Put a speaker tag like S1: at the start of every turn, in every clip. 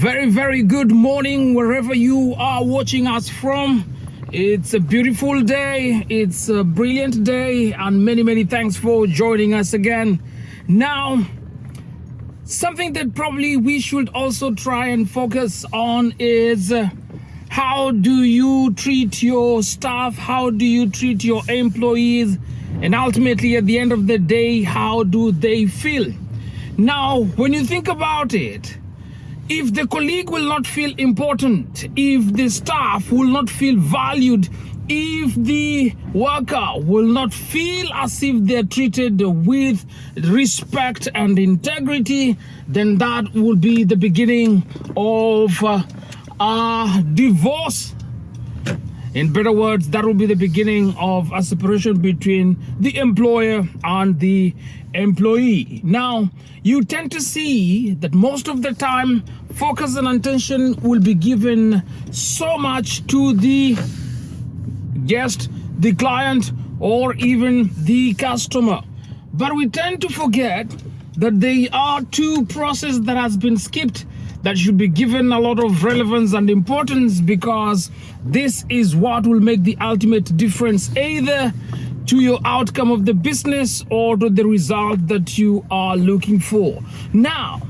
S1: very, very good morning wherever you are watching us from. It's a beautiful day, it's a brilliant day, and many, many thanks for joining us again. Now, something that probably we should also try and focus on is uh, how do you treat your staff, how do you treat your employees, and ultimately, at the end of the day, how do they feel? Now, when you think about it, if the colleague will not feel important, if the staff will not feel valued, if the worker will not feel as if they're treated with respect and integrity, then that will be the beginning of uh, a divorce. In better words, that will be the beginning of a separation between the employer and the employee. Now, you tend to see that most of the time, focus and attention will be given so much to the guest, the client, or even the customer. But we tend to forget that there are two processes that has been skipped that should be given a lot of relevance and importance because this is what will make the ultimate difference either to your outcome of the business or to the result that you are looking for. Now,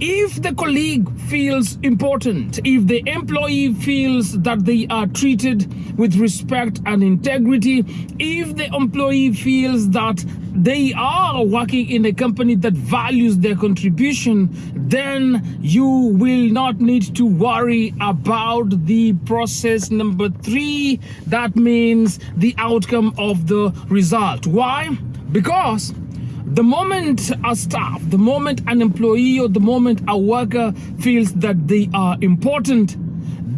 S1: if the colleague feels important, if the employee feels that they are treated with respect and integrity, if the employee feels that they are working in a company that values their contribution, then you will not need to worry about the process number three. That means the outcome of the result. Why? Because the moment a staff, the moment an employee or the moment a worker feels that they are important,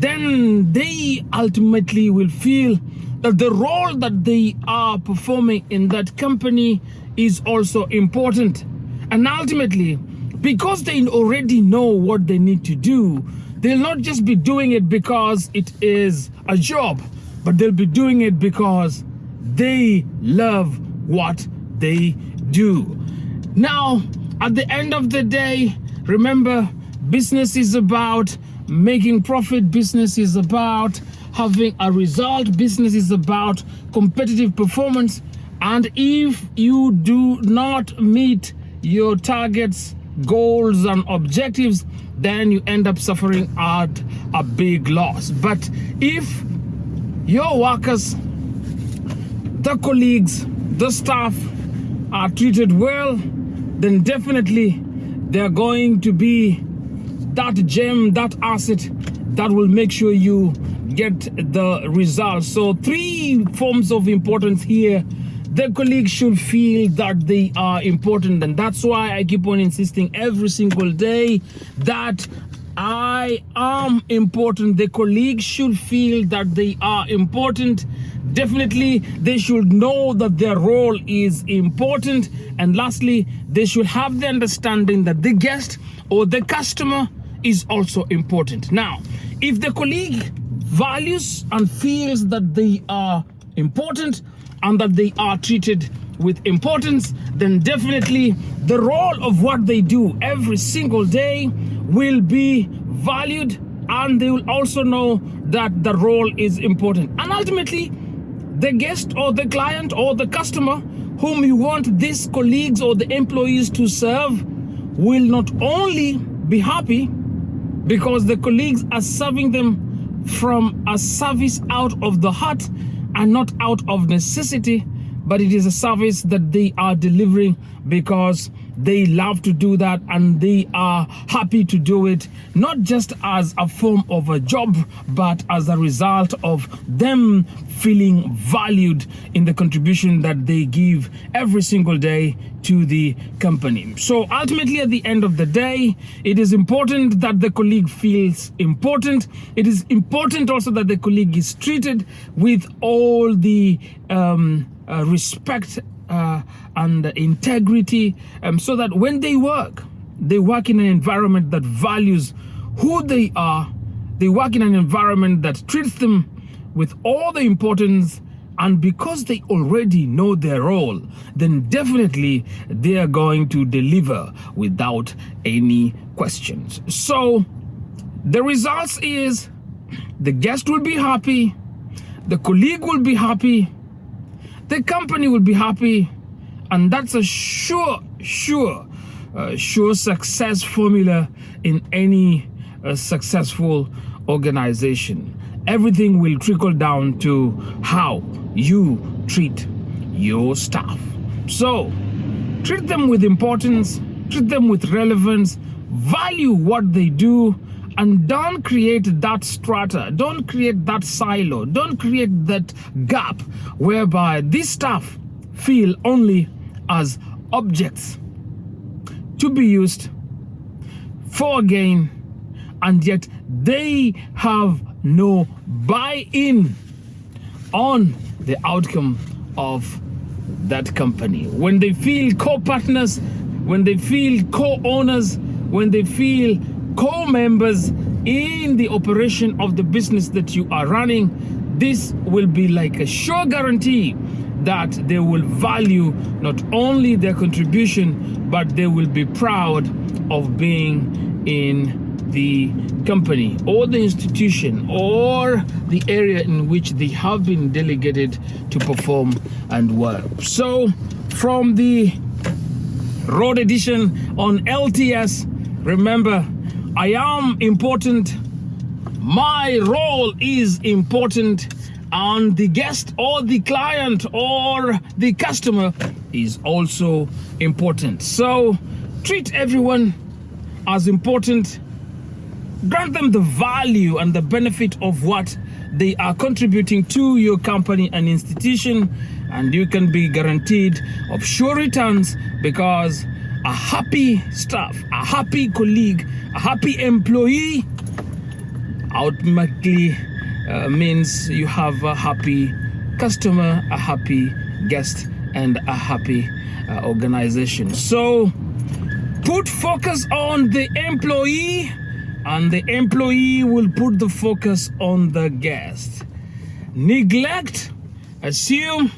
S1: then they ultimately will feel that the role that they are performing in that company is also important. And ultimately, because they already know what they need to do, they'll not just be doing it because it is a job, but they'll be doing it because they love what they do. Now, at the end of the day, remember, business is about making profit, business is about having a result, business is about competitive performance. And if you do not meet your targets, goals, and objectives, then you end up suffering at a big loss. But if your workers, the colleagues, the staff, are treated well, then definitely they're going to be that gem, that asset that will make sure you get the results. So three forms of importance here. The colleagues should feel that they are important. And that's why I keep on insisting every single day that I am important. The colleagues should feel that they are important. Definitely they should know that their role is important. And lastly they should have the understanding that the guest or the customer is also important. Now if the colleague values and feels that they are important and that they are treated with importance then definitely the role of what they do every single day will be valued and they will also know that the role is important. And ultimately the guest or the client or the customer whom you want these colleagues or the employees to serve will not only be happy because the colleagues are serving them from a service out of the heart and not out of necessity, but it is a service that they are delivering because they love to do that and they are happy to do it not just as a form of a job but as a result of them feeling valued in the contribution that they give every single day to the company. So ultimately at the end of the day it is important that the colleague feels important. It is important also that the colleague is treated with all the um, uh, respect uh, and integrity um, so that when they work, they work in an environment that values who they are. They work in an environment that treats them with all the importance and because they already know their role, then definitely they are going to deliver without any questions. So the results is the guest will be happy, the colleague will be happy, the company will be happy, and that's a sure, sure, uh, sure success formula in any uh, successful organization. Everything will trickle down to how you treat your staff. So, treat them with importance, treat them with relevance, value what they do, and don't create that strata, don't create that silo, don't create that gap whereby this staff feel only as objects to be used for gain, and yet they have no buy-in on the outcome of that company. When they feel co-partners, when they feel co-owners, when they feel co-members in the operation of the business that you are running, this will be like a sure guarantee that they will value not only their contribution, but they will be proud of being in the company or the institution or the area in which they have been delegated to perform and work. So from the road edition on LTS, remember, I am important. My role is important and the guest or the client or the customer is also important. So treat everyone as important grant them the value and the benefit of what they are contributing to your company and institution and you can be guaranteed of sure returns because a happy staff a happy colleague a happy employee ultimately uh, means you have a happy customer a happy guest and a happy uh, organization so put focus on the employee and the employee will put the focus on the guest. Neglect, assume,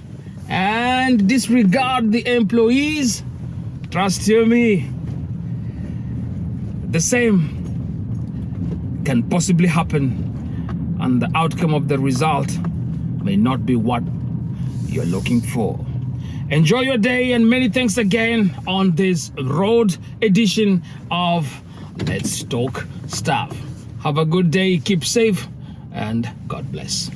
S1: and disregard the employees. Trust you me, the same can possibly happen and the outcome of the result may not be what you're looking for. Enjoy your day and many thanks again on this road edition of Let's Talk Staff. Have a good day, keep safe, and God bless.